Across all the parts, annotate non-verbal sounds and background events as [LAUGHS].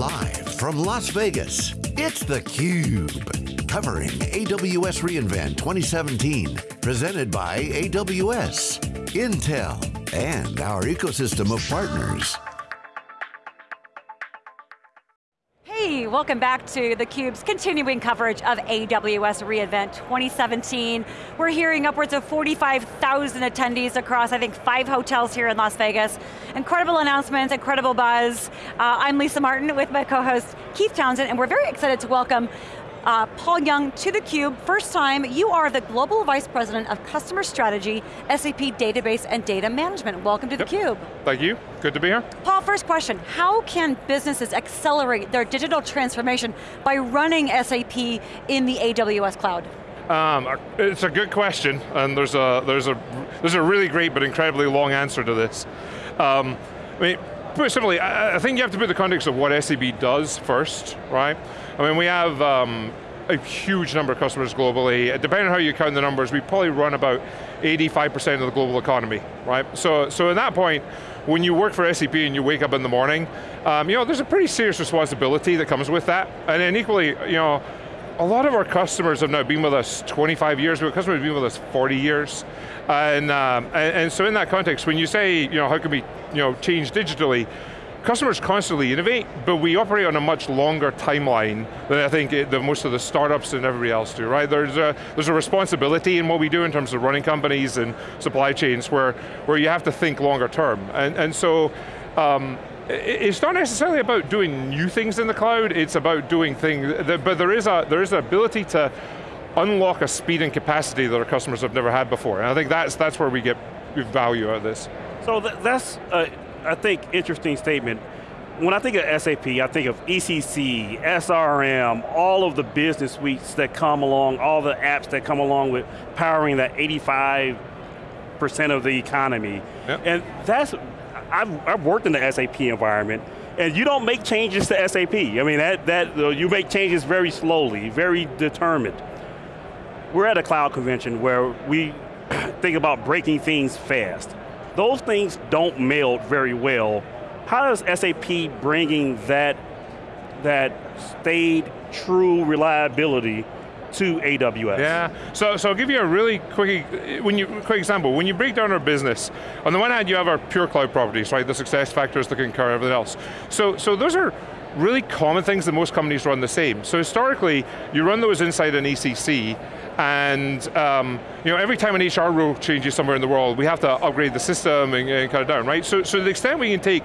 Live from Las Vegas, it's theCUBE. Covering AWS reInvent 2017. Presented by AWS, Intel, and our ecosystem of partners. Welcome back to theCUBE's continuing coverage of AWS reInvent 2017. We're hearing upwards of 45,000 attendees across, I think, five hotels here in Las Vegas. Incredible announcements, incredible buzz. Uh, I'm Lisa Martin with my co-host Keith Townsend, and we're very excited to welcome uh, Paul Young to theCUBE. First time, you are the Global Vice President of Customer Strategy, SAP Database and Data Management. Welcome to yep. theCUBE. Thank you, good to be here. Paul, first question, how can businesses accelerate their digital transformation by running SAP in the AWS cloud? Um, it's a good question, and there's a, there's, a, there's a really great but incredibly long answer to this. Um, I mean, simply, I think you have to put the context of what SAP does first, right? I mean, we have um, a huge number of customers globally. Depending on how you count the numbers, we probably run about 85% of the global economy, right? So, so at that point, when you work for SAP and you wake up in the morning, um, you know, there's a pretty serious responsibility that comes with that. And then equally, you know, a lot of our customers have now been with us 25 years, but customers have been with us 40 years. And, um, and, and, so in that context, when you say, you know, how can we you know, change digitally, customers constantly innovate, but we operate on a much longer timeline than I think it, the, most of the startups and everybody else do, right? There's a, there's a responsibility in what we do in terms of running companies and supply chains where, where you have to think longer term. And, and so, um, it's not necessarily about doing new things in the cloud, it's about doing things, but there is, a, there is an ability to unlock a speed and capacity that our customers have never had before. And I think that's, that's where we get value out of this. So th that's, uh, I think, interesting statement. When I think of SAP, I think of ECC, SRM, all of the business suites that come along, all the apps that come along with powering that 85% of the economy. Yep. And that's, I've, I've worked in the SAP environment, and you don't make changes to SAP. I mean, that, that uh, you make changes very slowly, very determined. We're at a cloud convention where we [CLEARS THROAT] think about breaking things fast. Those things don't meld very well. How does SAP bringing that, that stayed true reliability to AWS. Yeah, so, so I'll give you a really quick, when you, quick example. When you break down our business, on the one hand you have our pure cloud properties, right? The SuccessFactors, the Concur, everything else. So, so those are really common things that most companies run the same. So historically, you run those inside an ECC, and um, you know, every time an HR rule changes somewhere in the world, we have to upgrade the system and, and cut it down, right? So, so to the extent we can take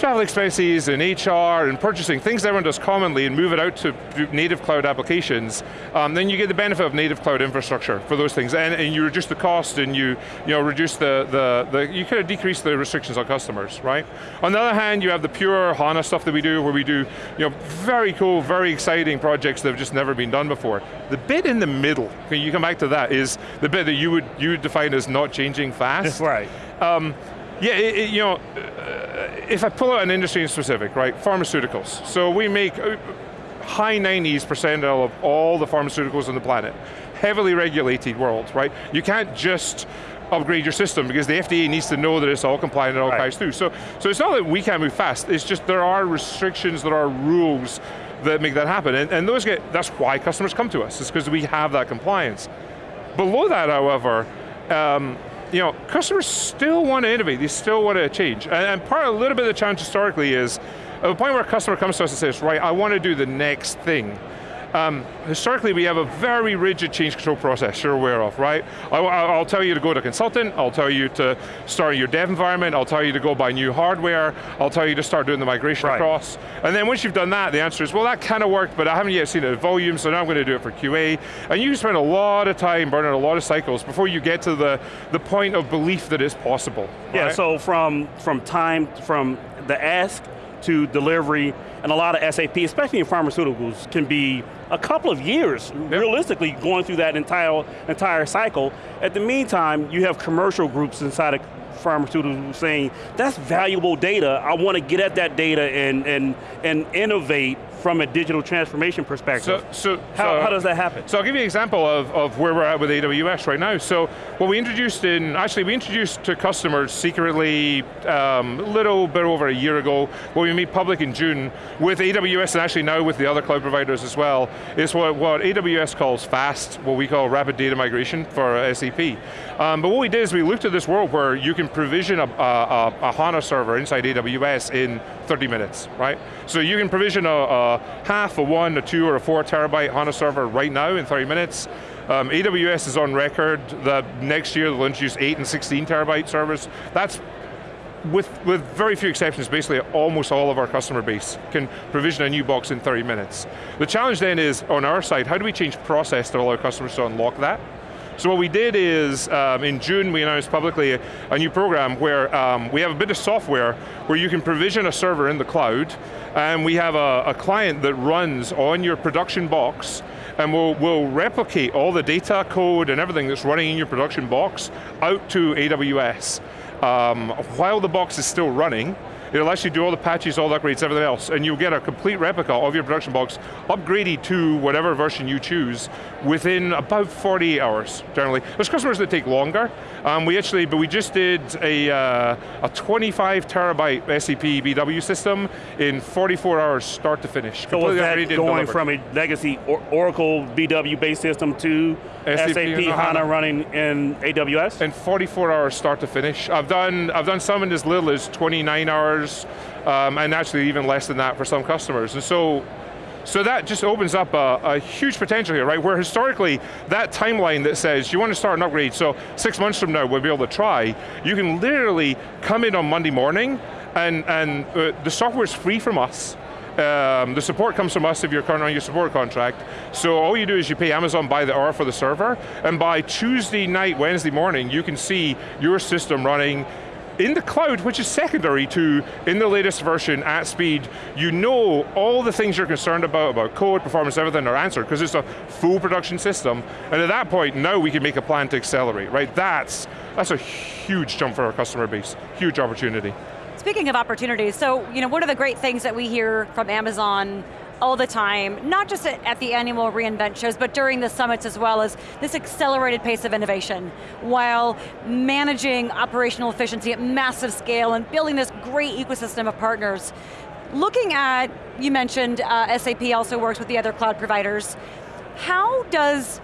travel expenses and HR and purchasing, things everyone does commonly and move it out to native cloud applications, um, then you get the benefit of native cloud infrastructure for those things. And, and you reduce the cost and you, you know, reduce the, the, the, you kind of decrease the restrictions on customers, right? On the other hand, you have the pure HANA stuff that we do where we do you know, very cool, very exciting projects that have just never been done before. The bit in the middle, can you come back to that, is the bit that you would, you would define as not changing fast. That's [LAUGHS] right. Um, yeah, it, it, you know, uh, if I pull out an industry specific, right, pharmaceuticals. So we make uh, high 90s percentile of all the pharmaceuticals on the planet. Heavily regulated world, right? You can't just upgrade your system because the FDA needs to know that it's all compliant and all right. through. So, so it's not that we can't move fast, it's just there are restrictions, there are rules that make that happen. And, and those get, that's why customers come to us, is because we have that compliance. Below that, however, um, you know, customers still want to innovate, they still want to change. And, and part, of a little bit of the challenge historically is, at the point where a customer comes to us and says, right, I want to do the next thing, um, historically, we have a very rigid change control process you're aware of, right? I, will tell you to go to consultant, I'll tell you to start your dev environment, I'll tell you to go buy new hardware, I'll tell you to start doing the migration right. across. And then once you've done that, the answer is, well that kind of worked, but I haven't yet seen it in volume, so now I'm going to do it for QA. And you spend a lot of time burning a lot of cycles before you get to the, the point of belief that it's possible. Yeah, so from, from time, from the ask to delivery, and a lot of SAP, especially in pharmaceuticals, can be a couple of years, yep. realistically, going through that entire, entire cycle. At the meantime, you have commercial groups inside of pharmaceuticals saying, that's valuable data, I want to get at that data and, and, and innovate from a digital transformation perspective. So, so, how, so, how does that happen? So I'll give you an example of, of where we're at with AWS right now. So what we introduced in, actually we introduced to customers secretly um, a little bit over a year ago, when we made public in June, with AWS and actually now with the other cloud providers as well, is what, what AWS calls FAST, what we call rapid data migration for SAP. Um, but what we did is we looked at this world where you can provision a, a, a HANA server inside AWS in 30 minutes, right? So you can provision a, a half, a one, a two, or a four terabyte HANA server right now in 30 minutes. Um, AWS is on record that next year they'll introduce 8 and 16 terabyte servers. That's with, with very few exceptions, basically almost all of our customer base can provision a new box in 30 minutes. The challenge then is, on our side, how do we change process to allow customers to unlock that? So what we did is, um, in June we announced publicly a, a new program where um, we have a bit of software where you can provision a server in the cloud, and we have a, a client that runs on your production box, and we'll, we'll replicate all the data code and everything that's running in your production box out to AWS. Um, while the box is still running, It'll actually do all the patches, all the upgrades, everything else, and you'll get a complete replica of your production box upgraded to whatever version you choose within about 48 hours, generally. There's customers that take longer. Um, we actually, but we just did a, uh, a 25 terabyte SAP BW system in 44 hours, start to finish. So was that going from a legacy or Oracle BW-based system to SAP, SAP HANA, HANA running in AWS? In 44 hours, start to finish. I've done, I've done some in as little as 29 hours, um, and actually even less than that for some customers. And so so that just opens up a, a, huge potential here, right? Where historically, that timeline that says you want to start an upgrade, so six months from now we'll be able to try, you can literally come in on Monday morning and, and uh, the software is free from us. Um, the support comes from us if you're current on your support contract. So all you do is you pay Amazon by the hour for the server, and by Tuesday night, Wednesday morning, you can see your system running in the cloud, which is secondary to, in the latest version, at speed, you know all the things you're concerned about, about code, performance, everything are answered, because it's a full production system, and at that point, now we can make a plan to accelerate, right? That's, that's a huge jump for our customer base, huge opportunity. Speaking of opportunities, so you know, one of the great things that we hear from Amazon all the time, not just at, the annual reInvent shows, but during the summits as well, is this accelerated pace of innovation, while managing operational efficiency at massive scale and building this great ecosystem of partners. Looking at, you mentioned uh, SAP also works with the other cloud providers, how does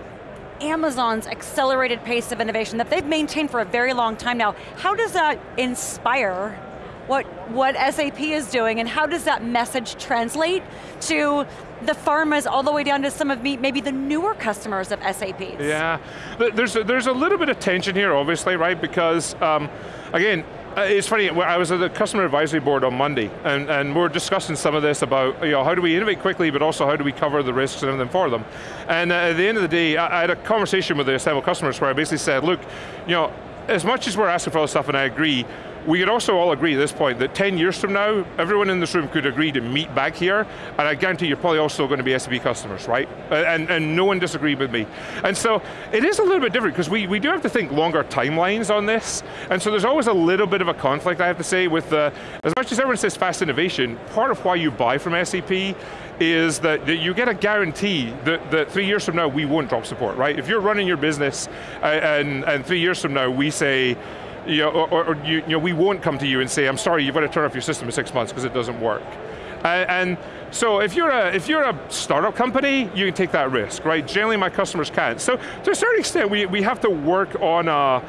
Amazon's accelerated pace of innovation that they've maintained for a very long time now, how does that inspire what, what SAP is doing and how does that message translate to the pharmas all the way down to some of me, maybe the newer customers of SAP. Yeah, there's a, there's a little bit of tension here obviously, right? Because um, again, uh, it's funny, I was at the customer advisory board on Monday, and, and we are discussing some of this about, you know, how do we innovate quickly, but also how do we cover the risks and everything for them. And uh, at the end of the day, I, I had a conversation with the assembled customers where I basically said, look, you know, as much as we're asking for all this stuff, and I agree, we could also all agree at this point that 10 years from now, everyone in this room could agree to meet back here, and I guarantee you're probably also going to be SAP customers, right? And, and no one disagreed with me. And so, it is a little bit different, because we, we do have to think longer timelines on this, and so there's always a little bit of a conflict, I have to say, with the, as much as everyone says fast innovation, part of why you buy from SAP is that, that you get a guarantee that, that three years from now we won't drop support, right? If you're running your business, uh, and, and three years from now we say, you know, or, or you, you, know, we won't come to you and say, I'm sorry, you've got to turn off your system in six months because it doesn't work. And so if you're, a, if you're a startup company, you can take that risk, right? Generally my customers can't. So to a certain extent, we, we have to work on a,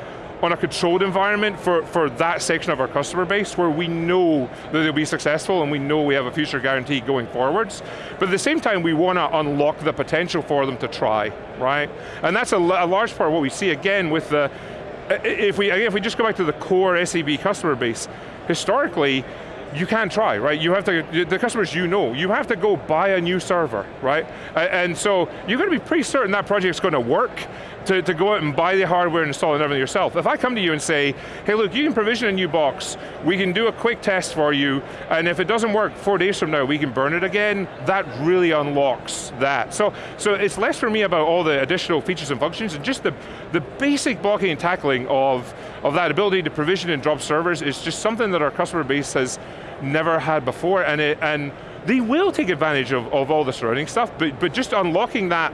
on a controlled environment for, for that section of our customer base where we know that they'll be successful and we know we have a future guarantee going forwards. But at the same time, we want to unlock the potential for them to try, right? And that's a, a large part of what we see, again, with the, if we, if we just go back to the core SAP customer base, historically, you can't try, right? You have to, the customers you know, you have to go buy a new server, right? And so, you're going to be pretty certain that project's going to work, to, to go out and buy the hardware and install it everything yourself. If I come to you and say, hey look, you can provision a new box, we can do a quick test for you, and if it doesn't work four days from now, we can burn it again, that really unlocks that. So, so it's less for me about all the additional features and functions, and just the, the basic blocking and tackling of, of that ability to provision and drop servers is just something that our customer base has never had before, and, it, and they will take advantage of, of all the surrounding stuff, but, but just unlocking that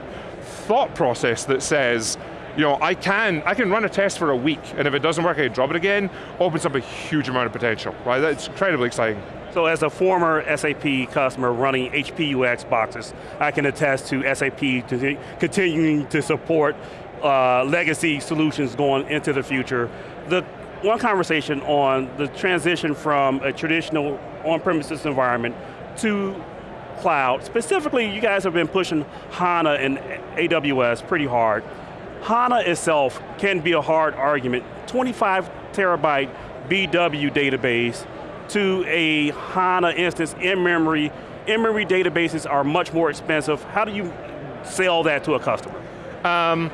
thought process that says, you know, I can, I can run a test for a week, and if it doesn't work, I can drop it again, opens up a huge amount of potential, right? That's incredibly exciting. So as a former SAP customer running HP UX boxes, I can attest to SAP to continuing to support uh, legacy solutions going into the future. The one conversation on the transition from a traditional on-premises environment to cloud. Specifically, you guys have been pushing HANA and AWS pretty hard. HANA itself can be a hard argument. 25 terabyte BW database to a HANA instance in memory. In-memory databases are much more expensive. How do you sell that to a customer? Um,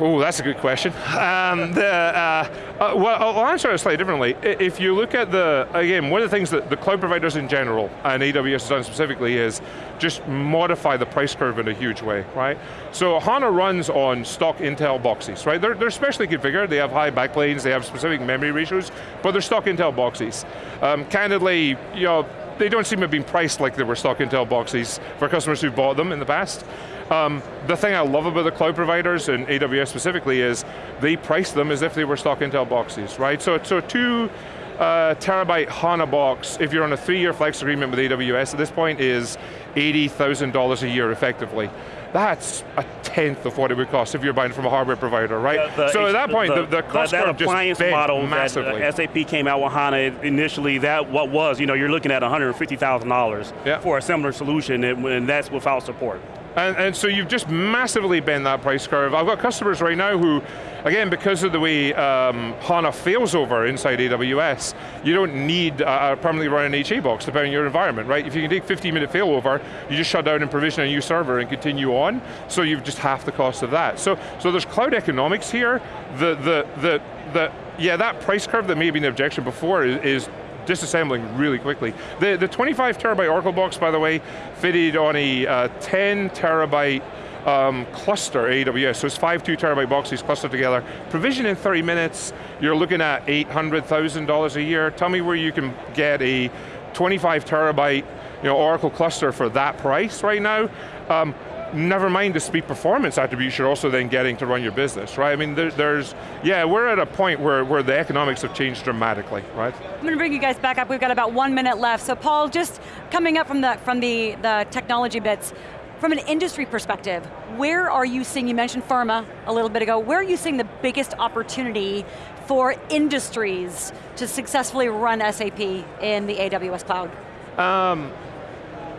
Oh, that's a good question. Um, the, uh, uh, well, I'll answer it slightly differently. If you look at the, again, one of the things that the cloud providers in general, and AWS has done specifically, is just modify the price curve in a huge way, right? So HANA runs on stock Intel boxes, right? They're, they're specially configured, they have high backplanes, they have specific memory ratios, but they're stock Intel boxes. Um, candidly, you know, they don't seem to have been priced like they were stock Intel boxes for customers who bought them in the past. Um, the thing I love about the cloud providers, and AWS specifically, is they price them as if they were stock Intel boxes, right? So, so two uh, terabyte HANA box, if you're on a three-year flex agreement with AWS at this point, is $80,000 a year effectively. That's a tenth of what it would cost if you're buying from a hardware provider, right? The, the, so at that point, the, the, the cost that, that appliance model massively. that uh, SAP came out with HANA initially, that what was, you know, you're looking at $150,000 yeah. for a similar solution, and, and that's without support. And, and, so you've just massively bent that price curve. I've got customers right now who, again, because of the way um, HANA fails over inside AWS, you don't need a, a permanently running HA box depending on your environment, right? If you can take 15 minute failover, you just shut down and provision a new server and continue on, so you've just half the cost of that. So, so there's cloud economics here. The, the, the, the, yeah, that price curve that may have been an objection before is, is disassembling really quickly. The, the 25 terabyte Oracle box, by the way, fitted on a uh, 10 terabyte um, cluster AWS, so it's five two terabyte boxes clustered together. Provision in 30 minutes, you're looking at $800,000 a year. Tell me where you can get a 25 terabyte you know, Oracle cluster for that price right now. Um, never mind the speed performance attributes you're also then getting to run your business, right? I mean, there, there's, yeah, we're at a point where, where the economics have changed dramatically, right? I'm going to bring you guys back up, we've got about one minute left. So Paul, just coming up from the, from the, the technology bits, from an industry perspective, where are you seeing, you mentioned pharma a little bit ago, where are you seeing the biggest opportunity for industries to successfully run SAP in the AWS cloud? Um,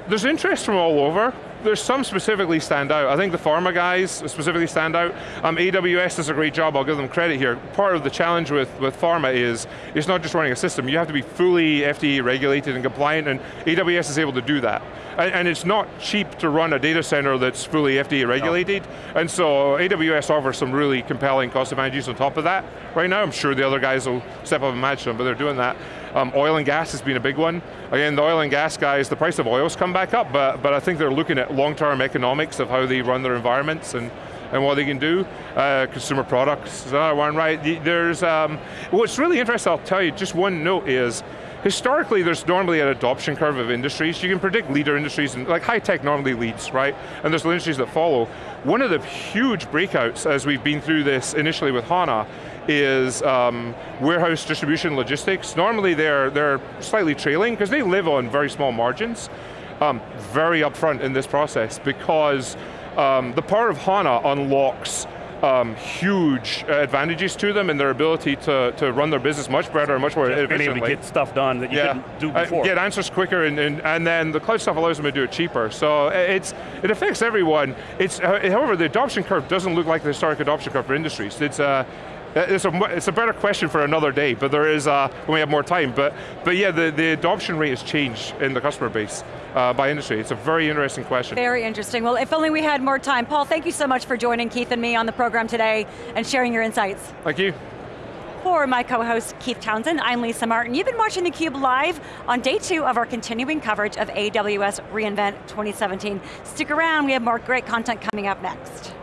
there's interest from all over there's some specifically stand out. I think the pharma guys specifically stand out. Um, AWS does a great job, I'll give them credit here. Part of the challenge with, with pharma is, it's not just running a system, you have to be fully FDA regulated and compliant, and AWS is able to do that. And, and it's not cheap to run a data center that's fully FDA regulated, no. and so AWS offers some really compelling cost advantages on top of that. Right now, I'm sure the other guys will step up and match them, but they're doing that. Um, oil and gas has been a big one. Again, the oil and gas guys, the price of oil's come back up, but, but I think they're looking at long-term economics of how they run their environments and, and what they can do. Uh, consumer products is another one, right? There's, um, what's really interesting, I'll tell you, just one note is, historically there's normally an adoption curve of industries. You can predict leader industries, and like high tech normally leads, right? And there's industries that follow. One of the huge breakouts as we've been through this initially with HANA is um, warehouse distribution logistics. Normally they're, they're slightly trailing because they live on very small margins. Um, very upfront in this process because um, the power of HANA unlocks um, huge advantages to them in their ability to, to run their business much better and much more Just efficiently. Being able to get stuff done that you yeah. couldn't do uh, before. Uh, get answers quicker and, and, and then the cloud stuff allows them to do it cheaper. So uh, it's, it affects everyone. It's, uh, however, the adoption curve doesn't look like the historic adoption curve for industries. It's, uh, it's a, it's a better question for another day, but there is, uh, when we have more time, but, but yeah, the, the adoption rate has changed in the customer base uh, by industry. It's a very interesting question. Very interesting. Well, if only we had more time. Paul, thank you so much for joining Keith and me on the program today and sharing your insights. Thank you. For my co-host Keith Townsend, I'm Lisa Martin. You've been watching theCUBE live on day two of our continuing coverage of AWS reInvent 2017. Stick around, we have more great content coming up next.